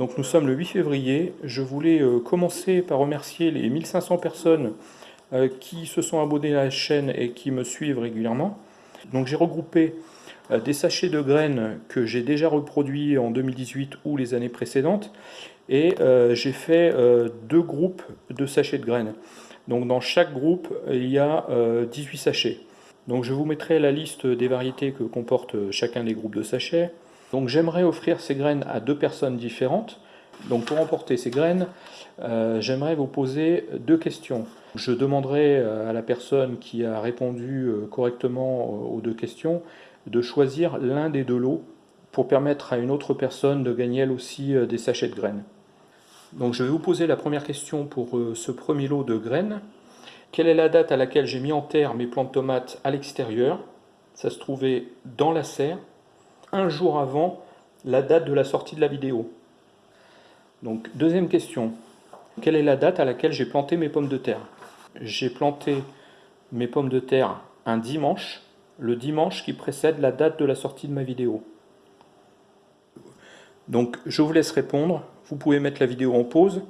Donc nous sommes le 8 février. Je voulais euh, commencer par remercier les 1500 personnes euh, qui se sont abonnées à la chaîne et qui me suivent régulièrement. Donc j'ai regroupé euh, des sachets de graines que j'ai déjà reproduits en 2018 ou les années précédentes et j'ai fait deux groupes de sachets de graines. Donc dans chaque groupe, il y a 18 sachets. Donc je vous mettrai la liste des variétés que comporte chacun des groupes de sachets. Donc j'aimerais offrir ces graines à deux personnes différentes. Donc pour emporter ces graines, euh, j'aimerais vous poser deux questions. Je demanderai euh, à la personne qui a répondu euh, correctement aux deux questions de choisir l'un des deux lots pour permettre à une autre personne de gagner elle aussi des sachets de graines. Donc je vais vous poser la première question pour ce premier lot de graines. Quelle est la date à laquelle j'ai mis en terre mes plantes de tomates à l'extérieur? Ça se trouvait dans la serre un jour avant la date de la sortie de la vidéo. Donc, deuxième question. Quelle est la date à laquelle j'ai planté mes pommes de terre? J'ai planté mes pommes de terre un dimanche, le dimanche qui précède la date de la sortie de ma vidéo. Donc, je vous laisse répondre. Vous pouvez mettre la vidéo en pause